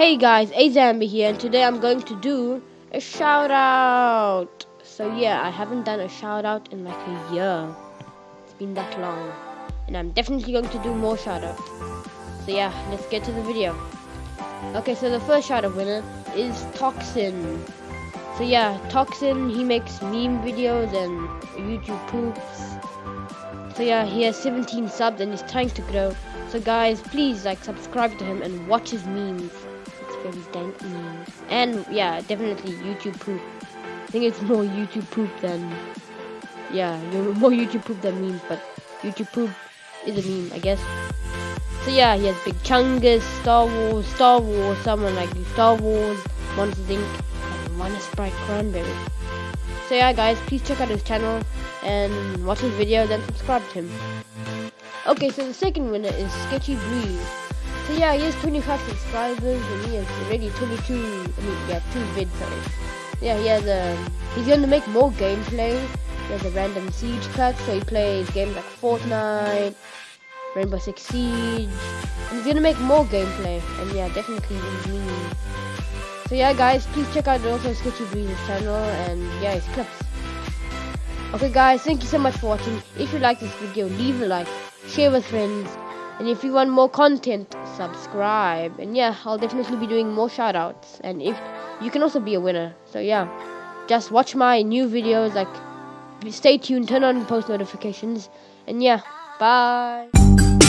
Hey guys, Azambi here, and today I'm going to do a shout out. So yeah, I haven't done a shout out in like a year. It's been that long, and I'm definitely going to do more shout outs. So yeah, let's get to the video. Okay, so the first shout out winner is Toxin. So yeah, Toxin, he makes meme videos and YouTube poops. So yeah, he has 17 subs and he's trying to grow. So guys, please like subscribe to him and watch his memes memes. And yeah, definitely YouTube poop. I think it's more YouTube poop than yeah, more YouTube poop than memes, but YouTube poop is a meme, I guess. So yeah, he has Big Chungus, Star Wars, Star Wars, someone like Star Wars, Monsters Inc., and One Sprite Cranberry. So yeah, guys, please check out his channel and watch his videos and subscribe to him. Okay, so the second winner is Sketchy Breeze. So yeah, he has 25 subscribers and he has already 22, I mean, yeah, two vids, sorry. Yeah, he has a, um, he's going to make more gameplay. He has a random siege cut, so he plays games like Fortnite, Rainbow Six Siege, and he's going to make more gameplay, and yeah, definitely. So yeah, guys, please check out also Sketchy Breeze's channel, and yeah, his clips. Okay guys, thank you so much for watching. If you like this video, leave a like, share with friends, and if you want more content, subscribe. And yeah, I'll definitely be doing more shoutouts. And if you can also be a winner. So yeah, just watch my new videos. Like, stay tuned, turn on post notifications. And yeah, bye.